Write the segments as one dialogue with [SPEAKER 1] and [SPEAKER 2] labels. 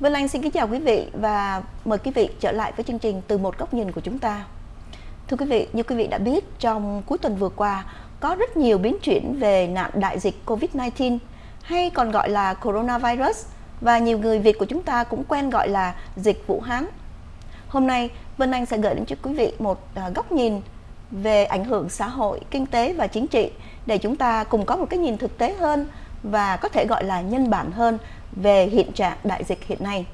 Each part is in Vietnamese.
[SPEAKER 1] Vân Anh xin kính chào quý vị và mời quý vị trở lại với chương trình từ một góc nhìn của chúng ta. Thưa quý vị, như quý vị đã biết, trong cuối tuần vừa qua có rất nhiều biến chuyển về nạn đại dịch Covid-19 hay còn gọi là coronavirus và nhiều người Việt của chúng ta cũng quen gọi là dịch Vũ Hán. Hôm nay, Vân Anh sẽ gửi đến cho quý vị một à, góc nhìn về ảnh hưởng xã hội, kinh tế và chính trị để chúng ta cùng có một cái nhìn thực tế hơn và có thể gọi là nhân bản hơn về hiện trạng đại dịch hiện nay.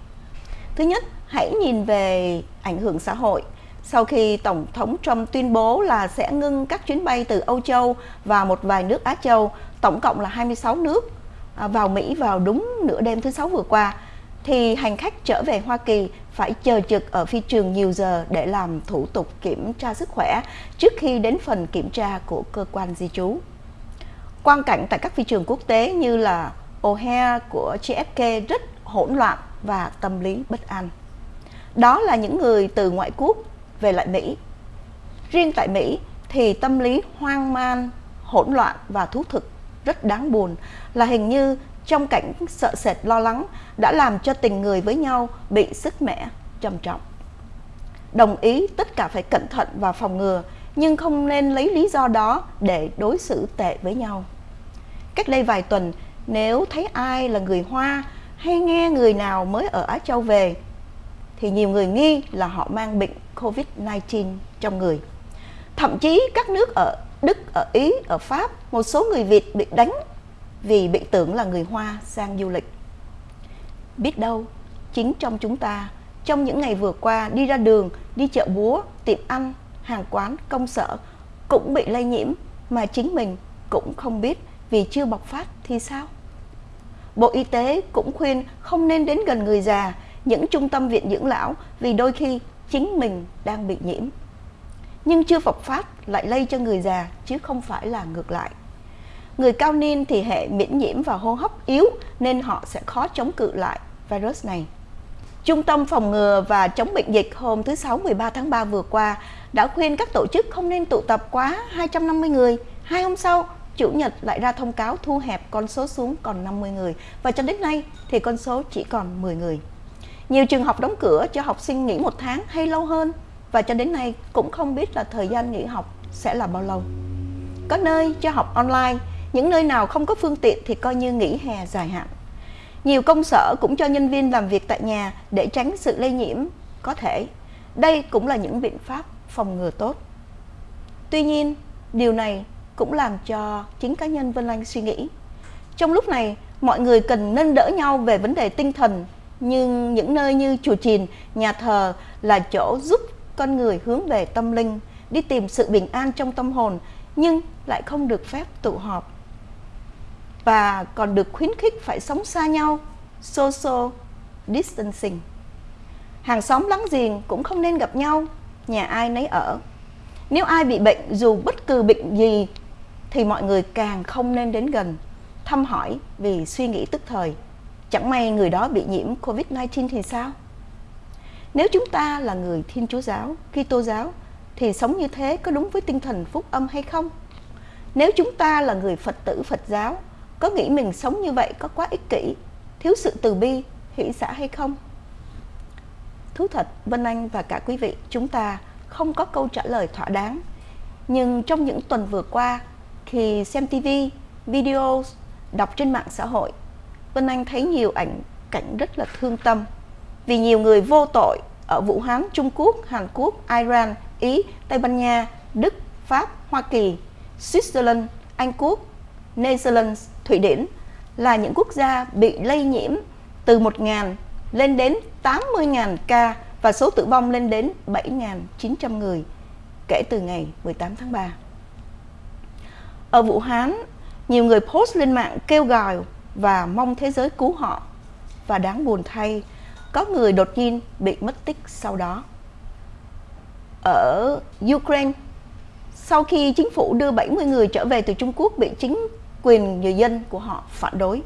[SPEAKER 1] Thứ nhất, hãy nhìn về ảnh hưởng xã hội. Sau khi Tổng thống Trump tuyên bố là sẽ ngưng các chuyến bay từ Âu Châu và một vài nước Á Châu, tổng cộng là 26 nước à, vào Mỹ vào đúng nửa đêm thứ Sáu vừa qua, thì hành khách trở về Hoa Kỳ phải chờ trực ở phi trường nhiều giờ để làm thủ tục kiểm tra sức khỏe trước khi đến phần kiểm tra của cơ quan di trú. Quan cảnh tại các phi trường quốc tế như là O'Hare của JFK rất hỗn loạn và tâm lý bất an. Đó là những người từ ngoại quốc về lại Mỹ. Riêng tại Mỹ thì tâm lý hoang man, hỗn loạn và thú thực rất đáng buồn là hình như trong cảnh sợ sệt lo lắng đã làm cho tình người với nhau bị sức mẻ trầm trọng. Đồng ý tất cả phải cẩn thận và phòng ngừa nhưng không nên lấy lý do đó để đối xử tệ với nhau. Cách đây vài tuần, nếu thấy ai là người Hoa hay nghe người nào mới ở Á Châu về thì nhiều người nghi là họ mang bệnh Covid-19 trong người. Thậm chí các nước ở Đức, ở Ý, ở Pháp, một số người Việt bị đánh vì bị tưởng là người Hoa sang du lịch. Biết đâu, chính trong chúng ta, trong những ngày vừa qua đi ra đường, đi chợ búa, tiệm ăn, hàng quán, công sở cũng bị lây nhiễm mà chính mình cũng không biết vì chưa bộc phát thì sao? Bộ Y tế cũng khuyên không nên đến gần người già, những trung tâm viện dưỡng lão vì đôi khi chính mình đang bị nhiễm. Nhưng chưa bộc phát lại lây cho người già chứ không phải là ngược lại. Người cao niên thì hệ miễn nhiễm và hô hấp yếu nên họ sẽ khó chống cự lại virus này. Trung tâm phòng ngừa và chống bệnh dịch hôm thứ Sáu 13 tháng 3 vừa qua đã khuyên các tổ chức không nên tụ tập quá 250 người. Hai hôm sau, Chủ nhật lại ra thông cáo thu hẹp con số xuống còn 50 người và cho đến nay thì con số chỉ còn 10 người. Nhiều trường học đóng cửa cho học sinh nghỉ một tháng hay lâu hơn và cho đến nay cũng không biết là thời gian nghỉ học sẽ là bao lâu. Có nơi cho học online, những nơi nào không có phương tiện thì coi như nghỉ hè dài hạn. Nhiều công sở cũng cho nhân viên làm việc tại nhà để tránh sự lây nhiễm có thể. Đây cũng là những biện pháp phòng ngừa tốt. Tuy nhiên, điều này cũng làm cho chính cá nhân Vân Anh suy nghĩ. Trong lúc này, mọi người cần nâng đỡ nhau về vấn đề tinh thần, nhưng những nơi như chùa chiền, nhà thờ là chỗ giúp con người hướng về tâm linh, đi tìm sự bình an trong tâm hồn, nhưng lại không được phép tụ họp. Và còn được khuyến khích phải sống xa nhau, social distancing. Hàng xóm láng giềng cũng không nên gặp nhau, nhà ai nấy ở. Nếu ai bị bệnh dù bất cứ bệnh gì thì mọi người càng không nên đến gần, thăm hỏi vì suy nghĩ tức thời. Chẳng may người đó bị nhiễm Covid-19 thì sao? Nếu chúng ta là người Thiên Chúa giáo, Kitô giáo thì sống như thế có đúng với tinh thần phúc âm hay không? Nếu chúng ta là người Phật tử Phật giáo, có nghĩ mình sống như vậy có quá ích kỷ, thiếu sự từ bi, hỷ xã hay không? Thú thật, Vân Anh và cả quý vị, chúng ta không có câu trả lời thỏa đáng. Nhưng trong những tuần vừa qua, thì xem TV, video, đọc trên mạng xã hội, Vân Anh thấy nhiều ảnh cảnh rất là thương tâm. Vì nhiều người vô tội ở Vũ Hán, Trung Quốc, Hàn Quốc, Iran, Ý, Tây Ban Nha, Đức, Pháp, Hoa Kỳ, Switzerland, Anh Quốc, Netherlands, Thụy Điển là những quốc gia bị lây nhiễm từ 1.000 lên đến 80.000 ca và số tử vong lên đến 7.900 người kể từ ngày 18 tháng 3. Ở Vũ Hán, nhiều người post lên mạng kêu gọi và mong thế giới cứu họ. Và đáng buồn thay, có người đột nhiên bị mất tích sau đó. Ở Ukraine, sau khi chính phủ đưa 70 người trở về từ Trung Quốc bị chính quyền người dân của họ phản đối.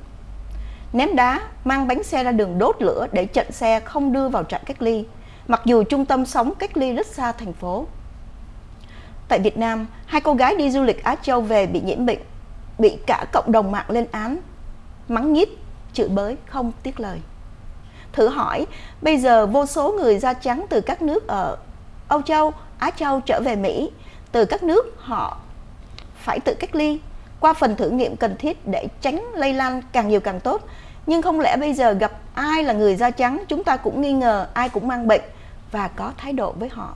[SPEAKER 1] Ném đá, mang bánh xe ra đường đốt lửa để chặn xe không đưa vào trại cách ly, mặc dù trung tâm sống cách ly rất xa thành phố. Tại Việt Nam, hai cô gái đi du lịch Á Châu về bị nhiễm bệnh, bị cả cộng đồng mạng lên án, mắng nhít, chửi bới không tiếc lời. Thử hỏi, bây giờ vô số người da trắng từ các nước ở Âu Châu, Á Châu trở về Mỹ, từ các nước họ phải tự cách ly qua phần thử nghiệm cần thiết để tránh lây lan càng nhiều càng tốt. Nhưng không lẽ bây giờ gặp ai là người da trắng chúng ta cũng nghi ngờ ai cũng mang bệnh và có thái độ với họ.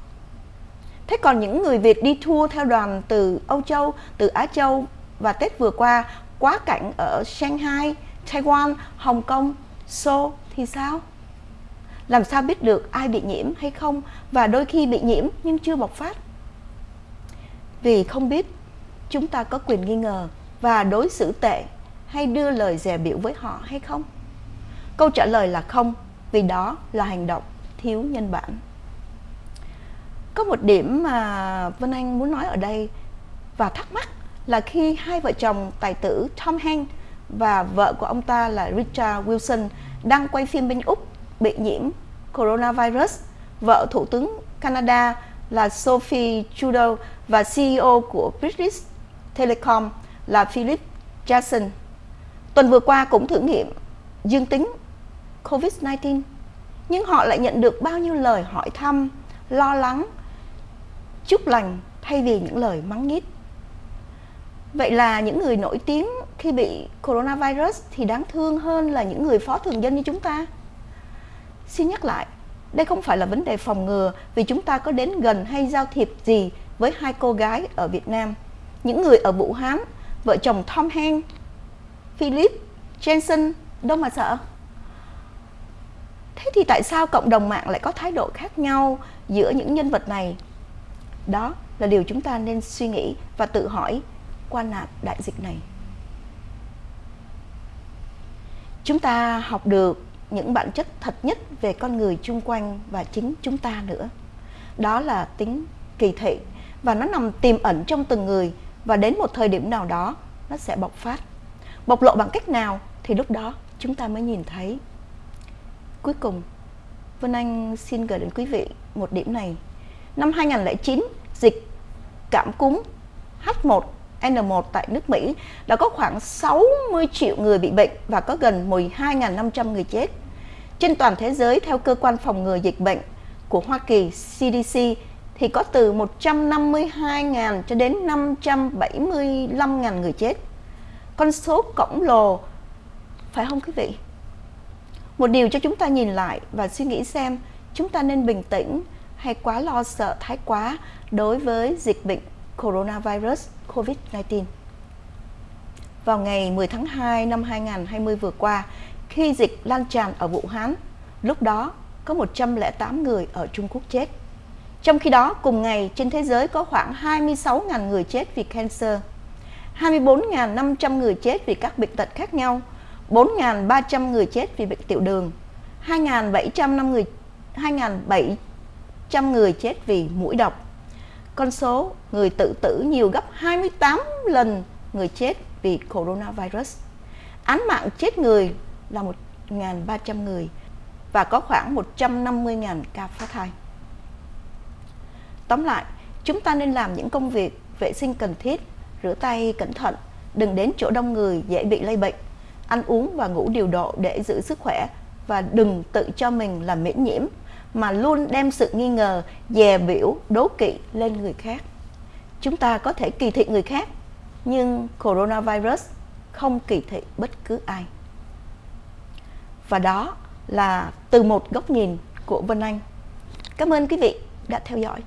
[SPEAKER 1] Thế còn những người Việt đi tour theo đoàn từ Âu Châu, từ Á Châu và Tết vừa qua quá cảnh ở Shanghai, Taiwan, Hồng Kông, Seoul thì sao? Làm sao biết được ai bị nhiễm hay không và đôi khi bị nhiễm nhưng chưa bộc phát? Vì không biết chúng ta có quyền nghi ngờ và đối xử tệ hay đưa lời dè biểu với họ hay không? Câu trả lời là không, vì đó là hành động thiếu nhân bản. Có một điểm mà Vân Anh muốn nói ở đây và thắc mắc là khi hai vợ chồng tài tử Tom Hanks và vợ của ông ta là Richard Wilson đang quay phim bên Úc bị nhiễm coronavirus, vợ Thủ tướng Canada là Sophie Trudeau và CEO của British Telecom là Philip Jackson. Tuần vừa qua cũng thử nghiệm dương tính COVID-19, nhưng họ lại nhận được bao nhiêu lời hỏi thăm, lo lắng, chúc lành thay vì những lời mắng nhít. Vậy là những người nổi tiếng khi bị coronavirus thì đáng thương hơn là những người phó thường dân như chúng ta. Xin nhắc lại, đây không phải là vấn đề phòng ngừa vì chúng ta có đến gần hay giao thiệp gì với hai cô gái ở Việt Nam. Những người ở Vũ Hán, vợ chồng Tom Hanks, Philip, Jensen, đâu mà sợ. Thế thì tại sao cộng đồng mạng lại có thái độ khác nhau giữa những nhân vật này? Đó là điều chúng ta nên suy nghĩ và tự hỏi qua nạn đại dịch này. Chúng ta học được những bản chất thật nhất về con người chung quanh và chính chúng ta nữa. Đó là tính kỳ thị và nó nằm tiềm ẩn trong từng người và đến một thời điểm nào đó nó sẽ bộc phát. Bộc lộ bằng cách nào thì lúc đó chúng ta mới nhìn thấy. Cuối cùng, Vân Anh xin gửi đến quý vị một điểm này. Năm 2009, dịch cảm cúm H1 N1 tại nước Mỹ đã có khoảng 60 triệu người bị bệnh và có gần 12.500 người chết. Trên toàn thế giới, theo cơ quan phòng ngừa dịch bệnh của Hoa Kỳ CDC, thì có từ 152.000 cho đến 575.000 người chết. Con số khổng lồ, phải không quý vị? Một điều cho chúng ta nhìn lại và suy nghĩ xem chúng ta nên bình tĩnh hay quá lo sợ thái quá đối với dịch bệnh coronavirus COVID-19. Vào ngày 10 tháng 2 năm 2020 vừa qua, khi dịch lan tràn ở Vũ Hán, lúc đó có 108 người ở Trung Quốc chết. Trong khi đó, cùng ngày trên thế giới có khoảng 26.000 người chết vì cancer, 24.500 người chết vì các bệnh tật khác nhau, 4.300 người chết vì bệnh tiểu đường, 2.700 người 2.700 100 người chết vì mũi độc. Con số người tự tử nhiều gấp 28 lần người chết vì coronavirus. Án mạng chết người là 1.300 người và có khoảng 150.000 ca phá thai. Tóm lại, chúng ta nên làm những công việc vệ sinh cần thiết, rửa tay cẩn thận, đừng đến chỗ đông người dễ bị lây bệnh, ăn uống và ngủ điều độ để giữ sức khỏe và đừng tự cho mình là miễn nhiễm mà luôn đem sự nghi ngờ, dè biểu, đố kỵ lên người khác. Chúng ta có thể kỳ thị người khác, nhưng coronavirus không kỳ thị bất cứ ai. Và đó là từ một góc nhìn của Vân Anh. Cảm ơn quý vị đã theo dõi.